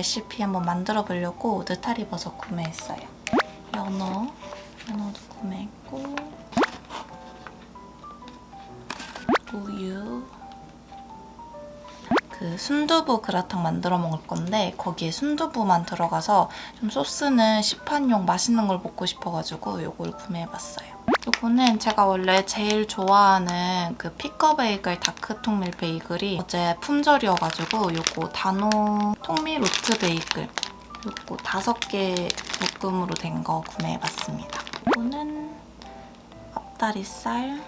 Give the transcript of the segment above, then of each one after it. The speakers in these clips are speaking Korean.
레시피 한번 만들어 보려고 느타리 버섯 구매했어요. 연어, 연어도 구매했고 우유 그 순두부 그라탕 만들어 먹을 건데 거기에 순두부만 들어가서 좀 소스는 시판용 맛있는 걸 먹고 싶어가지고 이걸 구매해봤어요. 이거는 제가 원래 제일 좋아하는 그 피커 베이글 dark 통 밀 베이글이 어제 품절이어가지고 이거 단호 통밀 oat 베이글 이거 다섯 개 묶음으로 된 거 구매해봤습니다. 이거는 앞다리살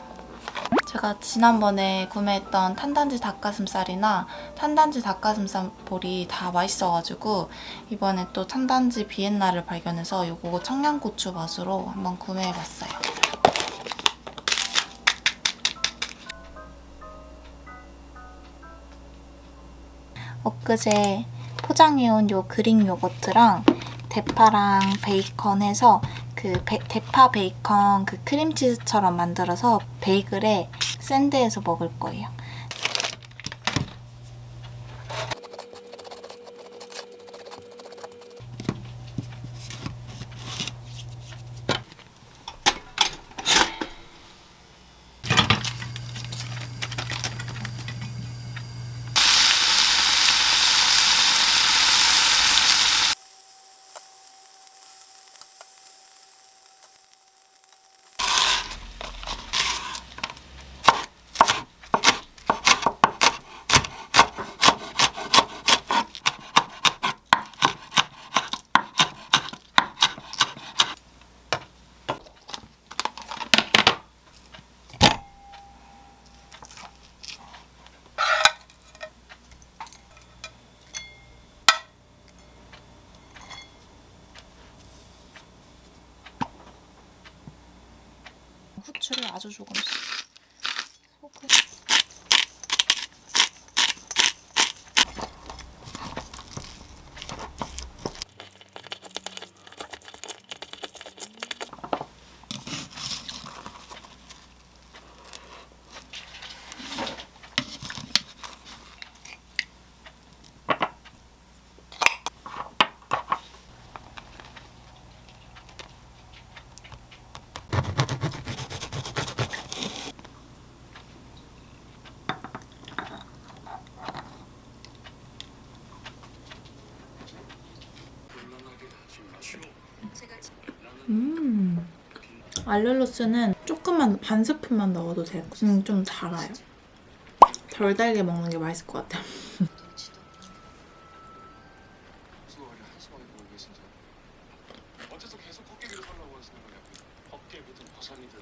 제가 지난번에 구매했던 탄단지 닭가슴살이나 탄단지 닭가슴살 볼이 다 맛있어가지고 이번에 또 탄단지 비엔나를 발견해서 이거 청양고추 맛으로 한번 구매해봤어요. 엊그제 포장해온 요 Greek 요거트랑 대파랑 베이컨 해서 그 베- 대파 베이컨 그 크림치즈처럼 만들어서 베이글에 샌드해서 먹을 거예요. 후추를 아주 조금씩. 알룰로스는 조금만 반 스푼만 넣어도 돼요. 음, 좀 달아요. 덜 달게 먹는 게 맛있을 것 같아요. 수고를 한심하게 보고 계신지 어째서 계속 헛개비를 살라고 하시는 거냐고요 헛개비든 버선이든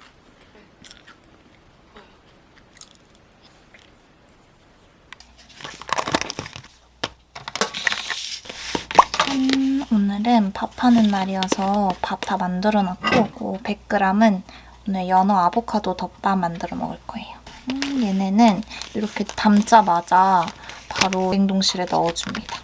음, 오늘은 밥하는 날이어서 밥 다 만들어놨고 100g은 오늘 연어 아보카도 덮밥 만들어 먹을 거예요. 음, 얘네는 이렇게 담자마자 바로 냉동실에 넣어줍니다.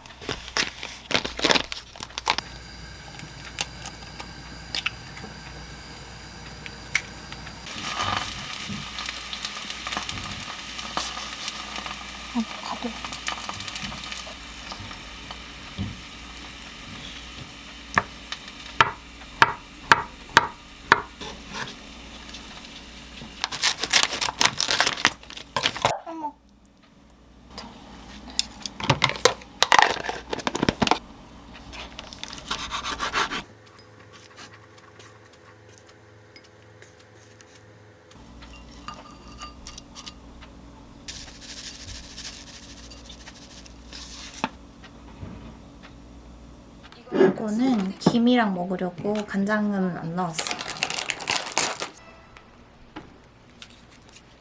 이거는 김이랑 먹으려고 간장은 안 넣었어요.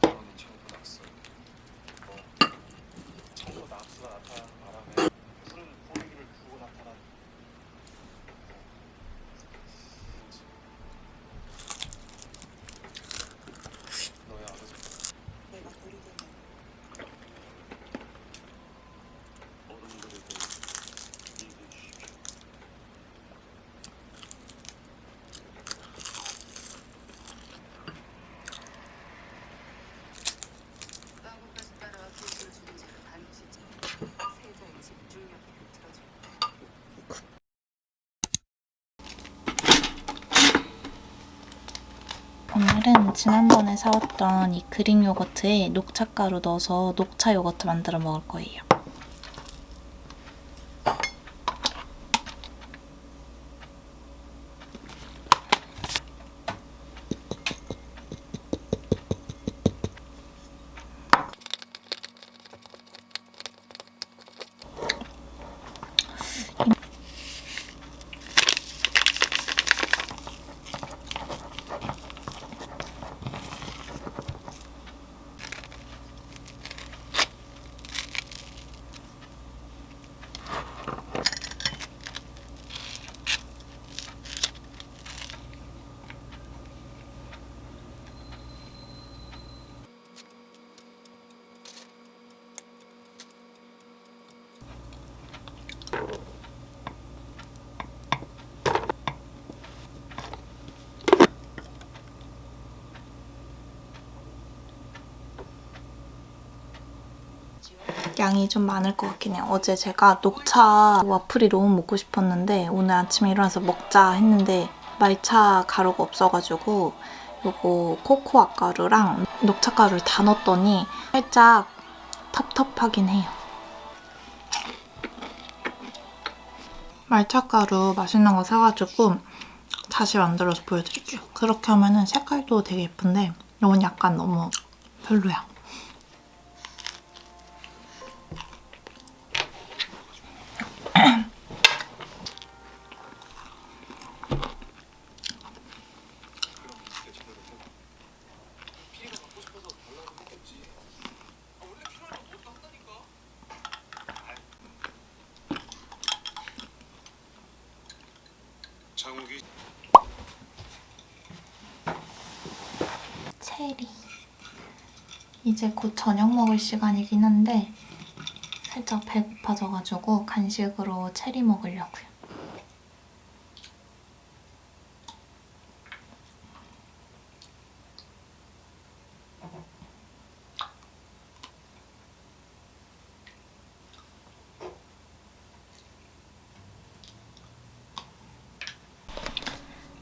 저는 처음 봤어요 처음 낙수가 나타나는 바람에 푸른 포기를 두고 나타난 뭐지? 너의 아버지 내가 부르기는 어른들에게 얘기해 주십시오 오늘은 지난번에 사왔던 이 그릭 요거트에 녹차가루 넣어서 녹차 요거트 만들어 먹을 거예요. 양이 좀 많을 것 같긴 해요. 어제 제가 녹차 와플이 너무 먹고 싶었는데 오늘 아침에 일어나서 먹자 했는데 말차 가루가 없어가지고 요거 코코아 가루랑 녹차 가루를 다 넣었더니 살짝 텁텁하긴 해요. 말차 가루 맛있는 거 사가지고 다시 만들어서 보여드릴게요. 그렇게 하면 은 색깔도 되게 예쁜데 이건 약간 너무 별로야. 그럼 진짜 제대로 해봐. 피리가 갖고 싶어서 달라고 했겠지. 아, 원래 필요하면 뭐또 한다니까. 장욱이 체리. 이제 곧 저녁 먹을 시간이긴 한데 살짝 배고파져가지고 간식으로 체리 먹으려고요.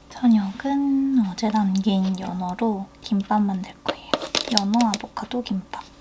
저녁은 어제 남긴 연어로 김밥 만들. 연어 아보카도 김밥.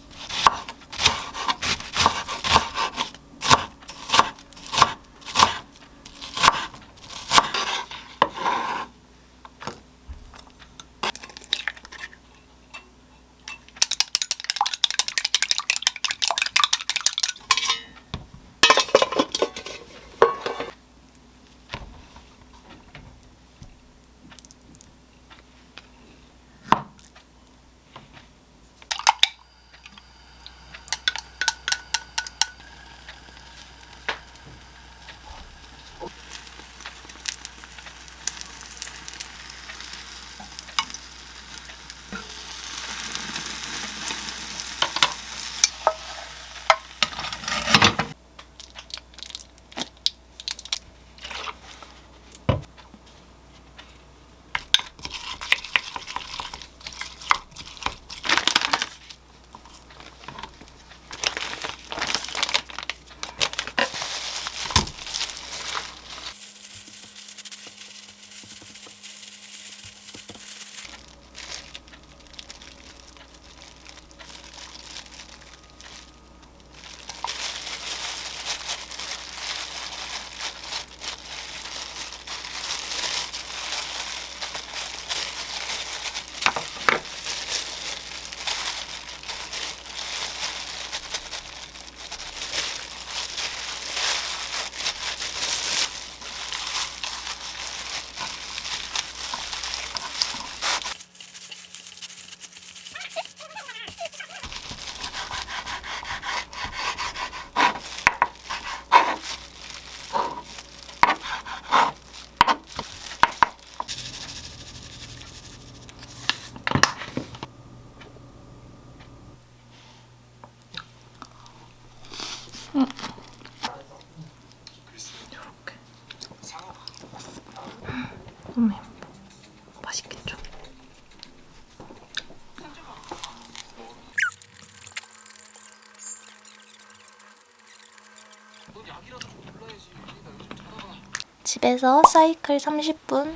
집에서 사이클 30분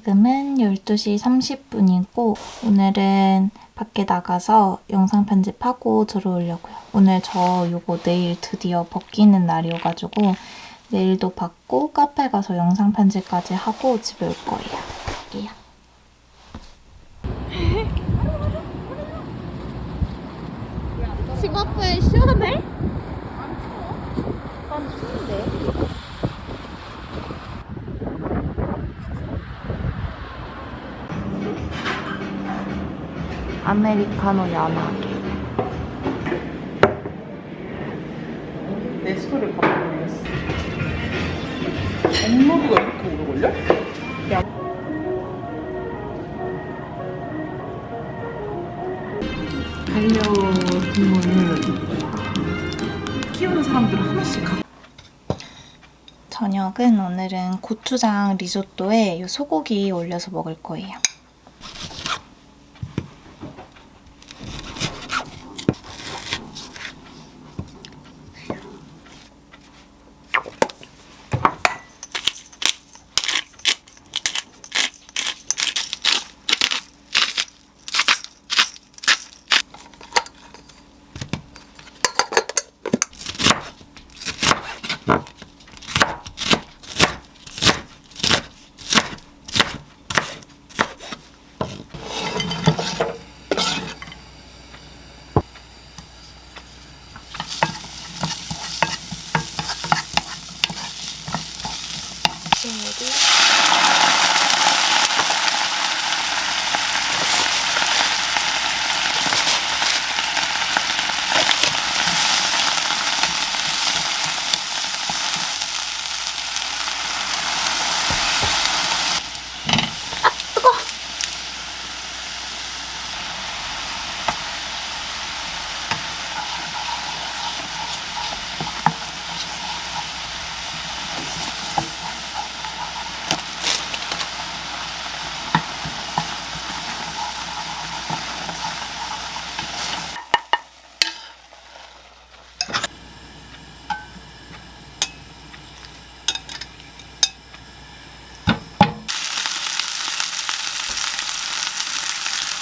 지금은 12시 30분이고 오늘은 밖에 나가서 영상 편집하고 들어오려고요. 오늘 저 요거 내일 드디어 벗기는 날이어가지고 내일도 받고 카페 가서 영상 편집까지 하고 집에 올 거예요. 갈게요. 집 앞에 시원해? 아메리카노 연하게. 내 스토리를 바꿔버렸어. 업로드가 이렇게 오래 걸려? 반려동물을 키우는 사람들 하나씩 가. 저녁은 오늘은 고추장 리조또에 이 소고기 올려서 먹을 거예요.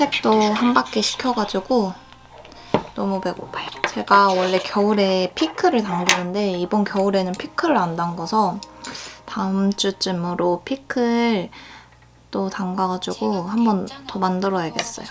산책도 한 바퀴 시켜가지고 너무 배고파요. 제가 원래 겨울에 피클을 담그는데 이번 겨울에는 피클을 안 담궈서 다음 주쯤으로 피클 또 담가가지고 한 번 더 만들어야겠어요.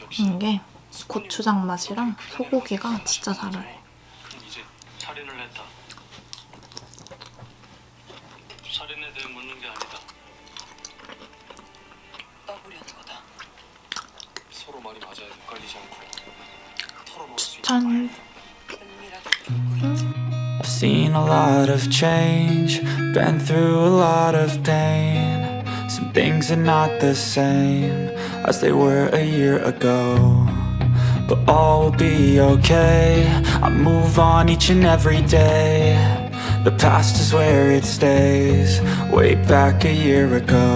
역시 이게 고추장 맛이랑 소고기가 진짜 잘 어울려요. 이제 살인을 했다. 살인에 대해 묻는 게 아니다. 떠보려는 거다. 서로 말이 맞아야 헷갈리지 않고 털어놓을 수 있는 전 은밀하게 I've seen a lot of change, been through a lot of pain. Some things are not the same as they were a year ago. But all will be okay. I move on each and every day. The past is where it stays, way back a year ago.